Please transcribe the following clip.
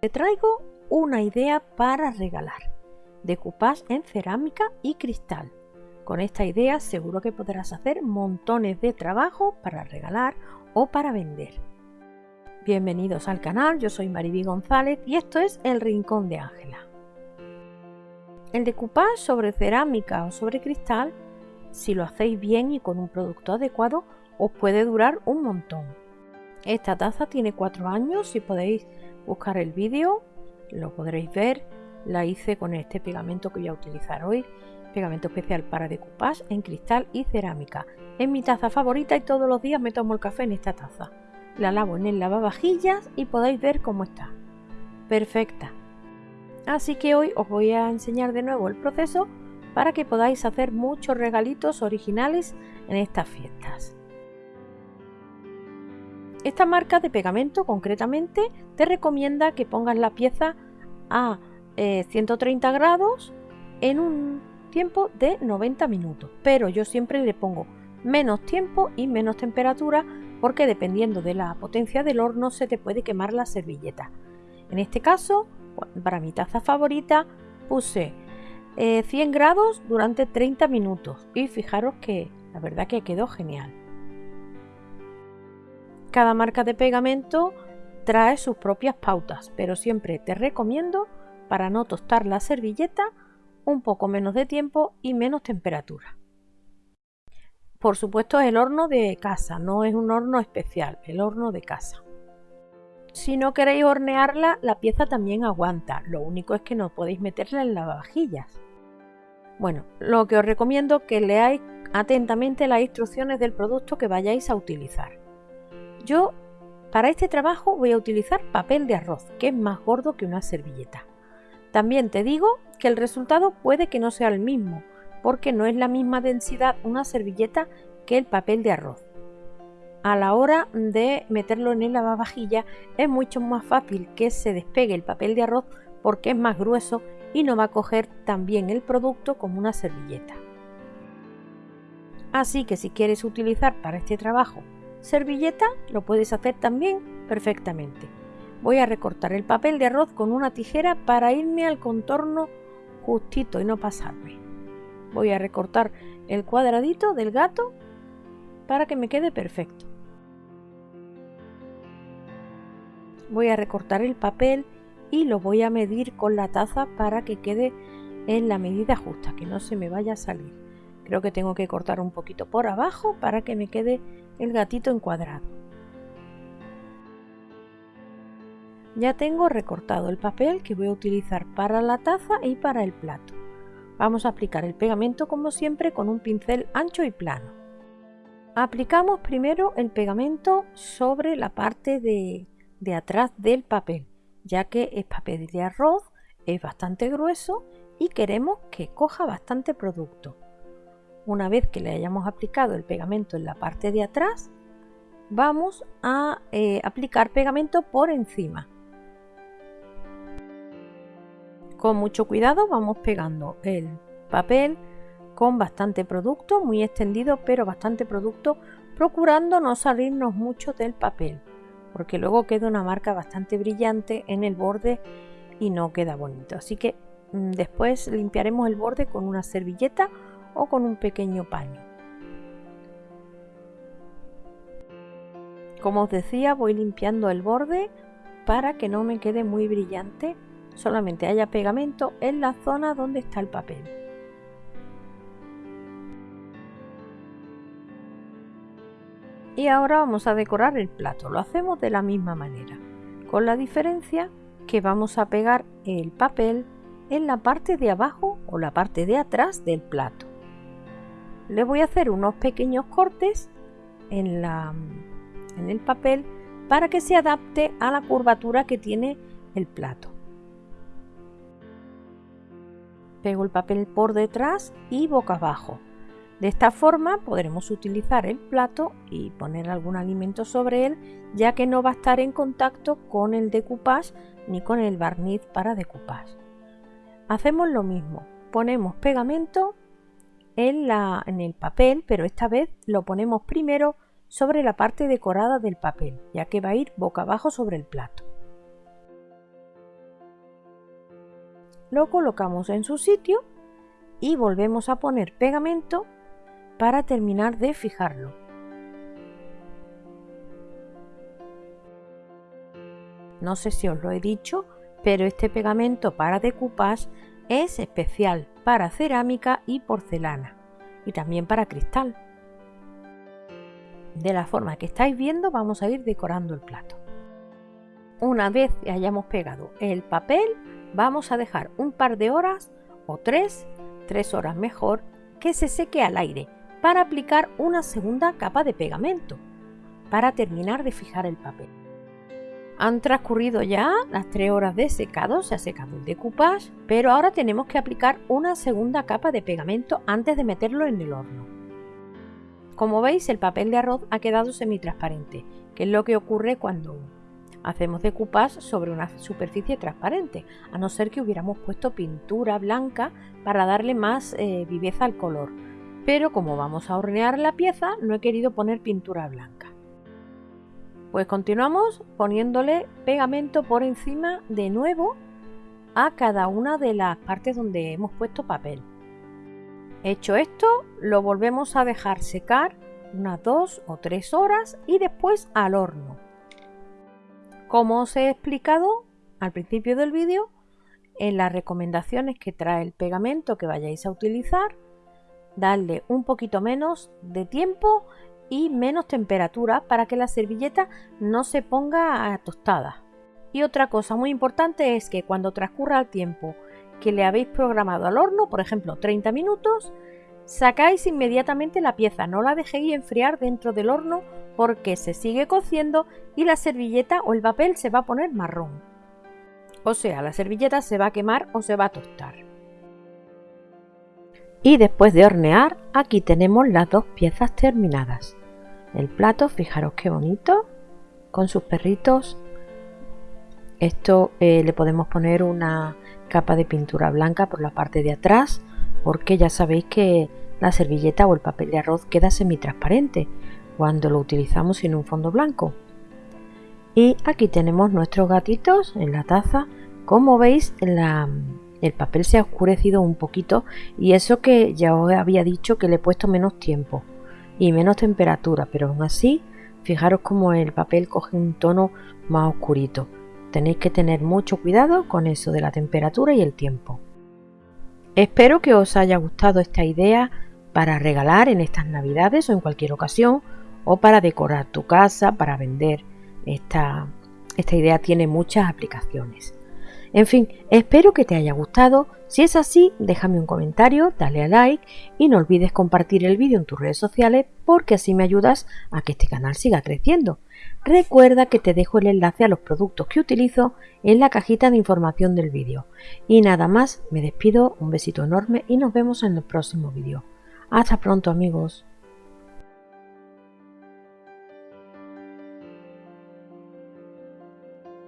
Te traigo una idea para regalar, decoupage en cerámica y cristal. Con esta idea seguro que podrás hacer montones de trabajo para regalar o para vender. Bienvenidos al canal, yo soy Mariby González y esto es El Rincón de Ángela. El decoupage sobre cerámica o sobre cristal, si lo hacéis bien y con un producto adecuado, os puede durar un montón. Esta taza tiene 4 años y podéis buscar el vídeo, lo podréis ver. La hice con este pegamento que voy a utilizar hoy, pegamento especial para decoupage en cristal y cerámica. Es mi taza favorita y todos los días me tomo el café en esta taza. La lavo en el lavavajillas y podéis ver cómo está. Perfecta. Así que hoy os voy a enseñar de nuevo el proceso para que podáis hacer muchos regalitos originales en estas fiestas. Esta marca de pegamento concretamente te recomienda que pongas la pieza a 130 eh, grados en un tiempo de 90 minutos, pero yo siempre le pongo menos tiempo y menos temperatura porque dependiendo de la potencia del horno se te puede quemar la servilleta. En este caso, para mi taza favorita, puse 100 eh, grados durante 30 minutos y fijaros que la verdad que quedó genial. Cada marca de pegamento trae sus propias pautas, pero siempre te recomiendo, para no tostar la servilleta, un poco menos de tiempo y menos temperatura. Por supuesto es el horno de casa, no es un horno especial, el horno de casa. Si no queréis hornearla, la pieza también aguanta, lo único es que no podéis meterla en lavavajillas. Bueno, lo que os recomiendo es que leáis atentamente las instrucciones del producto que vayáis a utilizar. Yo para este trabajo voy a utilizar papel de arroz, que es más gordo que una servilleta. También te digo que el resultado puede que no sea el mismo, porque no es la misma densidad una servilleta que el papel de arroz. A la hora de meterlo en el lavavajilla es mucho más fácil que se despegue el papel de arroz porque es más grueso y no va a coger tan bien el producto como una servilleta. Así que si quieres utilizar para este trabajo Servilleta lo puedes hacer también perfectamente. Voy a recortar el papel de arroz con una tijera para irme al contorno justito y no pasarme. Voy a recortar el cuadradito del gato para que me quede perfecto. Voy a recortar el papel y lo voy a medir con la taza para que quede en la medida justa, que no se me vaya a salir. Creo que tengo que cortar un poquito por abajo para que me quede el gatito encuadrado. Ya tengo recortado el papel que voy a utilizar para la taza y para el plato. Vamos a aplicar el pegamento como siempre con un pincel ancho y plano. Aplicamos primero el pegamento sobre la parte de, de atrás del papel, ya que es papel de arroz, es bastante grueso y queremos que coja bastante producto. Una vez que le hayamos aplicado el pegamento en la parte de atrás, vamos a eh, aplicar pegamento por encima. Con mucho cuidado vamos pegando el papel con bastante producto, muy extendido, pero bastante producto, procurando no salirnos mucho del papel, porque luego queda una marca bastante brillante en el borde y no queda bonito. Así que mm, después limpiaremos el borde con una servilleta o con un pequeño paño. Como os decía, voy limpiando el borde para que no me quede muy brillante, solamente haya pegamento en la zona donde está el papel. Y ahora vamos a decorar el plato, lo hacemos de la misma manera, con la diferencia que vamos a pegar el papel en la parte de abajo o la parte de atrás del plato le voy a hacer unos pequeños cortes en, la, en el papel para que se adapte a la curvatura que tiene el plato. Pego el papel por detrás y boca abajo. De esta forma podremos utilizar el plato y poner algún alimento sobre él, ya que no va a estar en contacto con el decoupage ni con el barniz para decoupage. Hacemos lo mismo, ponemos pegamento en, el papel, pero esta vez lo ponemos primero sobre la parte decorada del papel, ya que va a ir boca abajo sobre el plato. lo colocamos en su sitio y volvemos a poner pegamento para terminar de fijarlo. No sé si os lo he dicho, pero este pegamento para decoupage es especial para cerámica y porcelana y también para cristal. De la forma que estáis viendo vamos a ir decorando el plato. Una vez hayamos pegado el papel vamos a dejar un par de horas o tres, tres horas mejor, que se seque al aire para aplicar una segunda capa de pegamento para terminar de fijar el papel. Han transcurrido ya las 3 horas de secado, se ha secado el decoupage, pero ahora tenemos que aplicar una segunda capa de pegamento antes de meterlo en el horno. Como veis, el papel de arroz ha quedado semitransparente, que es lo que ocurre cuando hacemos decoupage sobre una superficie transparente, a no ser que hubiéramos puesto pintura blanca para darle más eh, viveza al color. Pero como vamos a hornear la pieza, no he querido poner pintura blanca. Pues continuamos poniéndole pegamento por encima de nuevo a cada una de las partes donde hemos puesto papel. Hecho esto, lo volvemos a dejar secar unas dos o tres horas y después al horno. Como os he explicado al principio del vídeo, en las recomendaciones que trae el pegamento que vayáis a utilizar, darle un poquito menos de tiempo y menos temperatura para que la servilleta no se ponga tostada. Y otra cosa muy importante es que cuando transcurra el tiempo que le habéis programado al horno, por ejemplo 30 minutos, sacáis inmediatamente la pieza, no la dejéis enfriar dentro del horno porque se sigue cociendo y la servilleta o el papel se va a poner marrón. O sea, la servilleta se va a quemar o se va a tostar. Y después de hornear, aquí tenemos las dos piezas terminadas. El plato, fijaros qué bonito, con sus perritos. Esto eh, le podemos poner una capa de pintura blanca por la parte de atrás, porque ya sabéis que la servilleta o el papel de arroz queda semitransparente cuando lo utilizamos en un fondo blanco. Y aquí tenemos nuestros gatitos en la taza. Como veis, el papel se ha oscurecido un poquito y eso que ya os había dicho que le he puesto menos tiempo y menos temperatura, pero aún así, fijaros como el papel coge un tono más oscurito. Tenéis que tener mucho cuidado con eso de la temperatura y el tiempo. Espero que os haya gustado esta idea para regalar en estas navidades o en cualquier ocasión o para decorar tu casa, para vender. Esta, esta idea tiene muchas aplicaciones. En fin, espero que te haya gustado. Si es así, déjame un comentario, dale a like y no olvides compartir el vídeo en tus redes sociales porque así me ayudas a que este canal siga creciendo. Recuerda que te dejo el enlace a los productos que utilizo en la cajita de información del vídeo. Y nada más, me despido, un besito enorme y nos vemos en el próximo vídeo. Hasta pronto amigos.